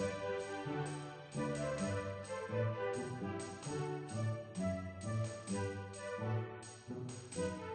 thank you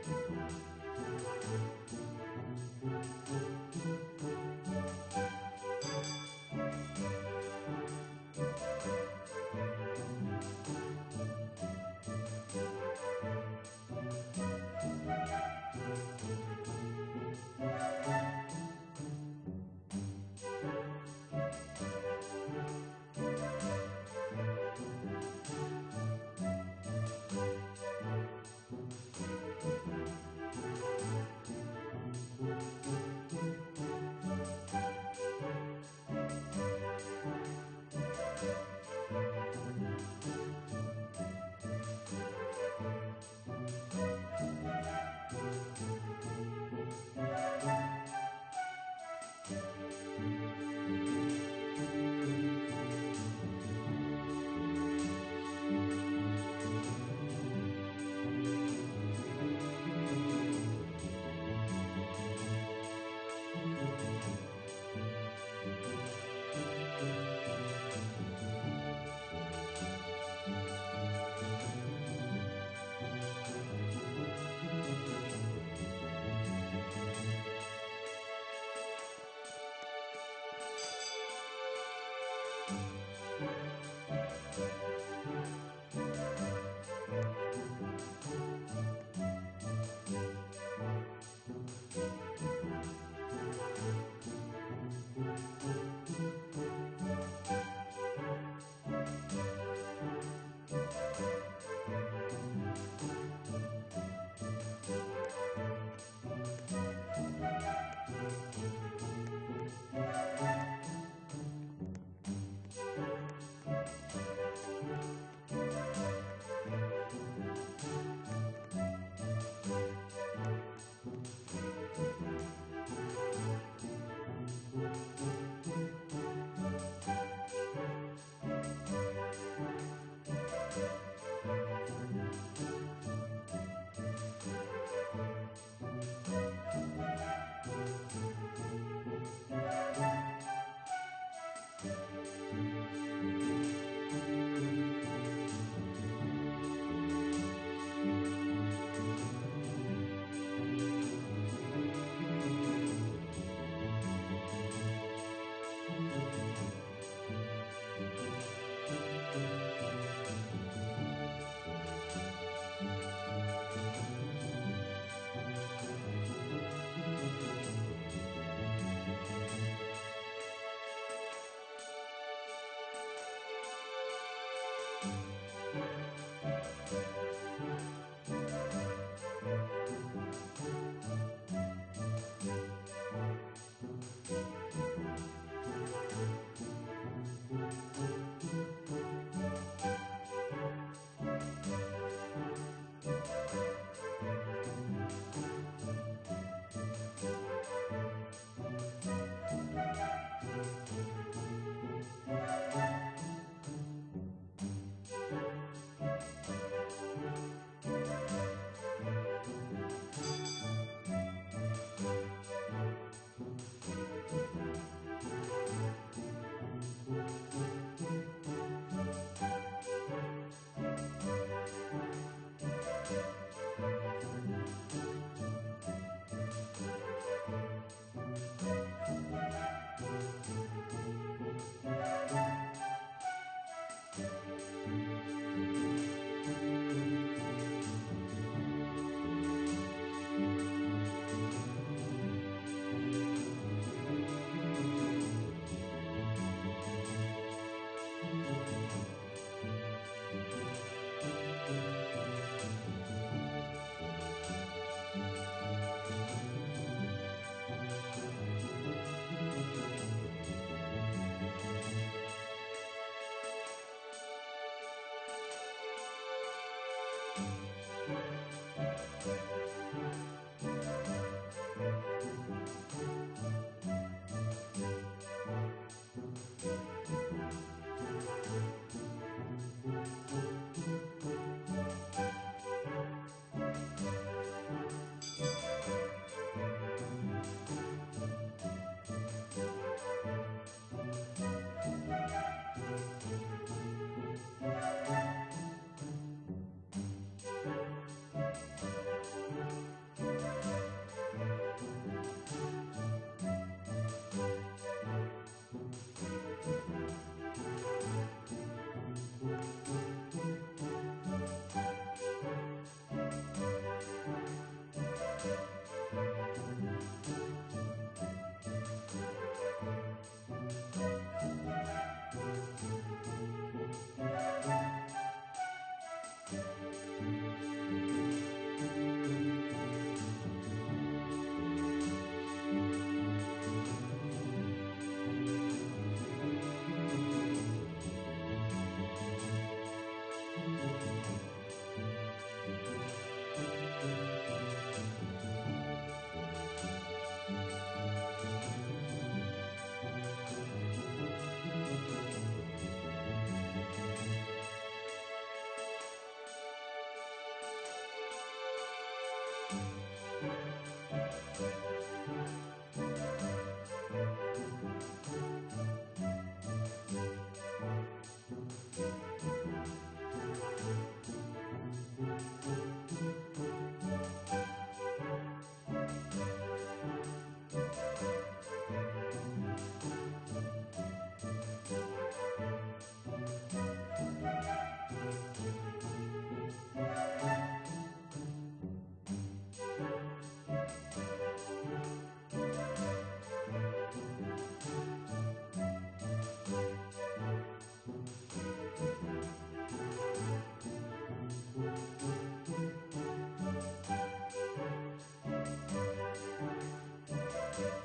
Yeah.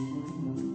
Thank mm -hmm. you.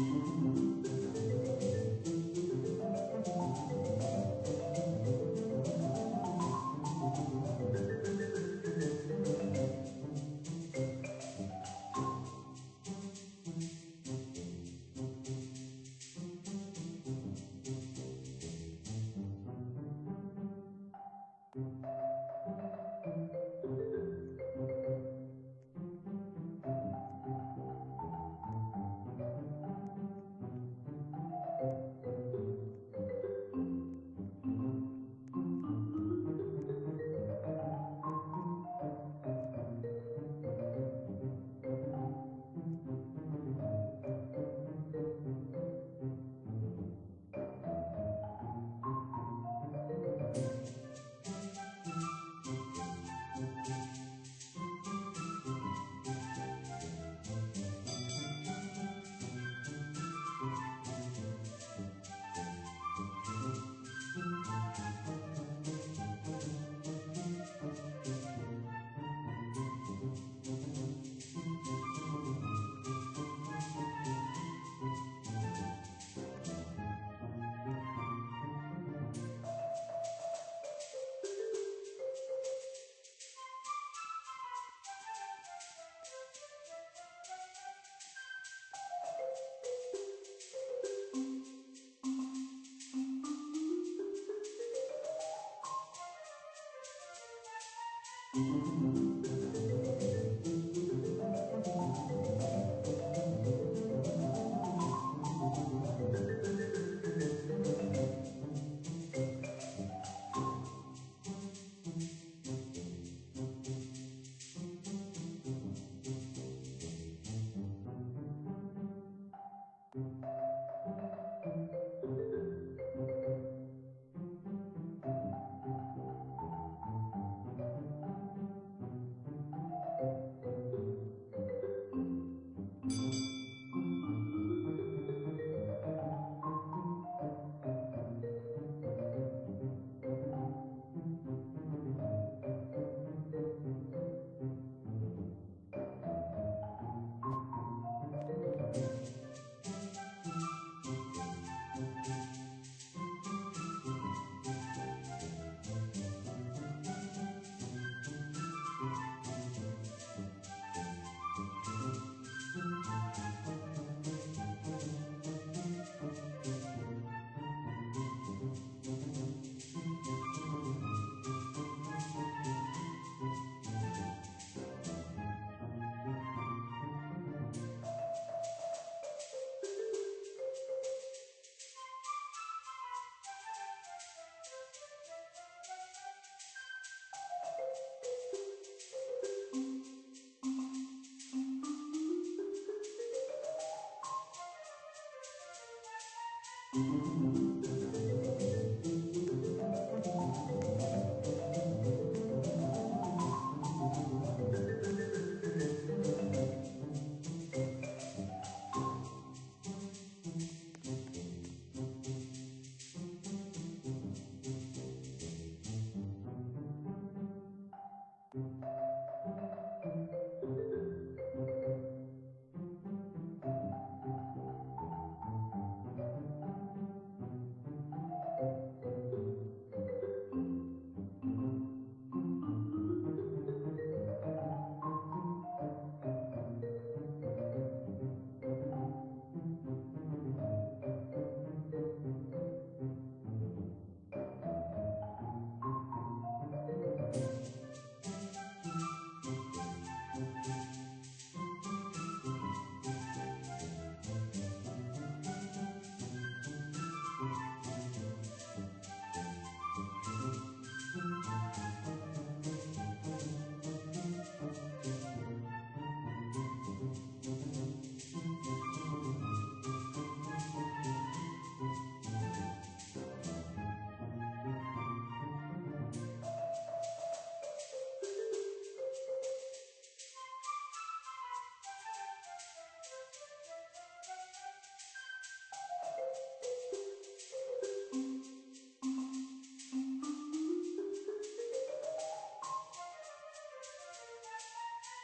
Thank you.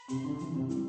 Thank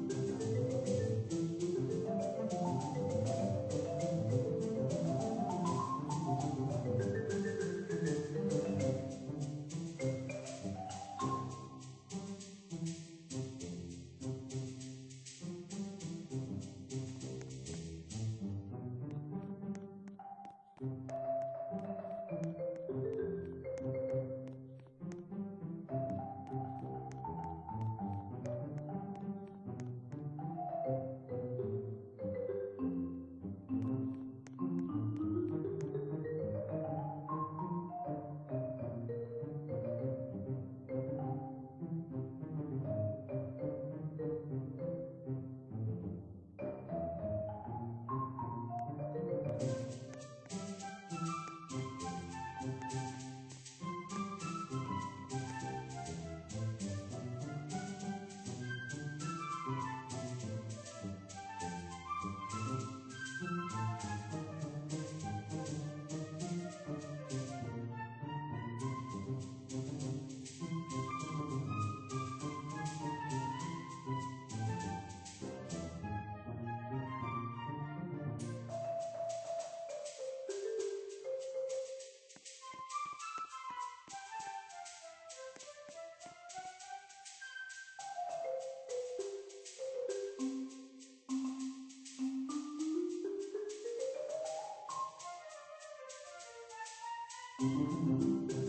なる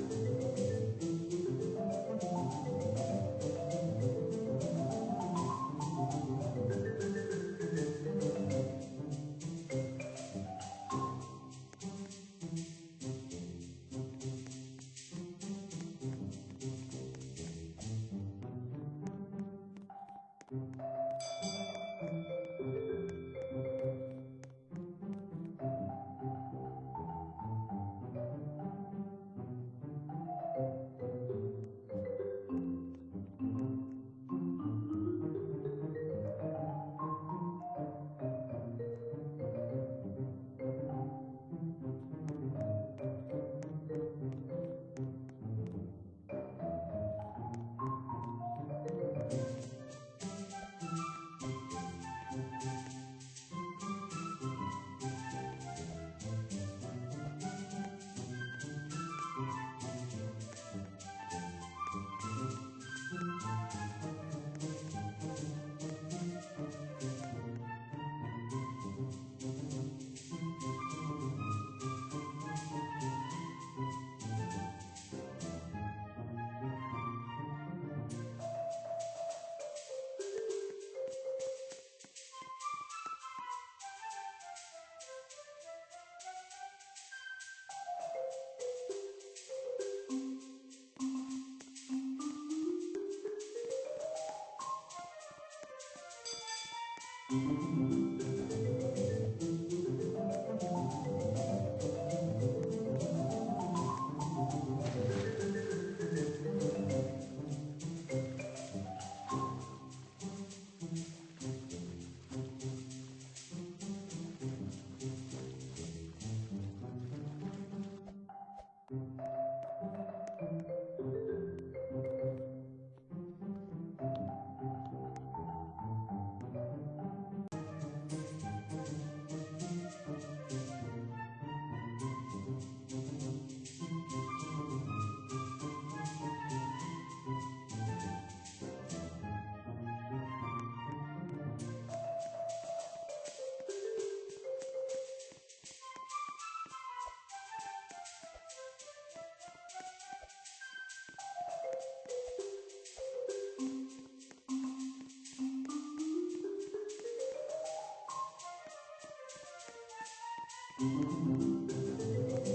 ほど。Música